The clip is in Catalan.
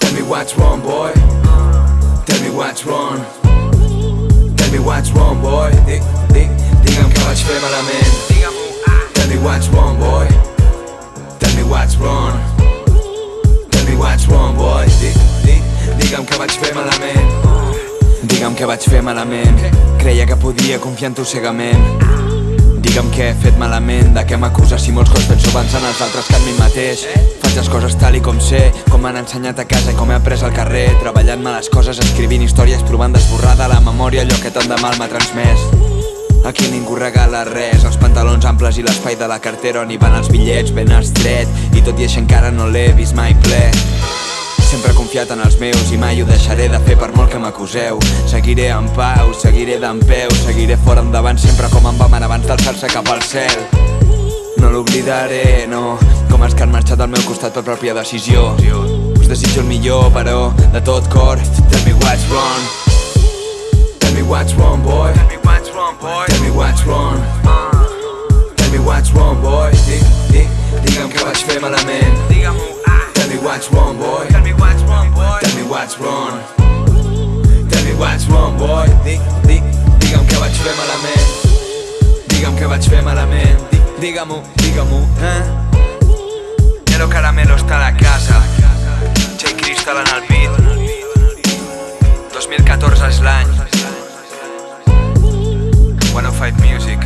Tell me what's wrong. Boy. Tell me what's wrong. Tell me what's wrong, boy. Dic, dic, digue'm que vaig fer malament. Tell me what's wrong, boy. Tell me what's wrong. Tell me what's wrong, boy. Dic, dic, digue'm que vaig fer malament. Digue'm que vaig fer malament. Creia que podia confiar en tu cegament. Digue'm què he fet malament, de què m'acuses si molts cops penso en els altres que en mi mateix. Faig les coses tal i com sé, com m'han ensenyat a casa i com he après al carrer Treballant-me les coses, escrivint històries, provant d'esborrar de la memòria allò que tant de mal m'ha transmès. Aquí ningú regala res, els pantalons amples i l'espai de la cartera on hi van els bitllets ben estret I tot i així encara no l'he vist mai ple Sempre he confiat en els meus i mai ho deixaré de fer per molt que m'acuseu. Seguiré en pau, seguiré d'en peu, seguiré fora endavant sempre com en vam abans d'alçar-se cap al cel. No l'oblidaré, no, com els que han marxat al meu costat per pròpia decisió. Us desitjo el millor, però de tot cor Tell me what's wrong. Tell me what's wrong, boy. Tell me what's wrong, boy. Tell me what's wrong. Tell me what's wrong, boy. Digue'm que vaig fer malament. Tell me what's wrong, boy what's wrong. Tell me what's wrong, boy. Dic, dic, digue'm que vaig fer malament. Digue'm que vaig fer malament. Dic, digue-m'ho, digue-m'ho, eh? Nero Caramelo està a la casa. J Crystal en el beat 2014 és l'any. 105 Music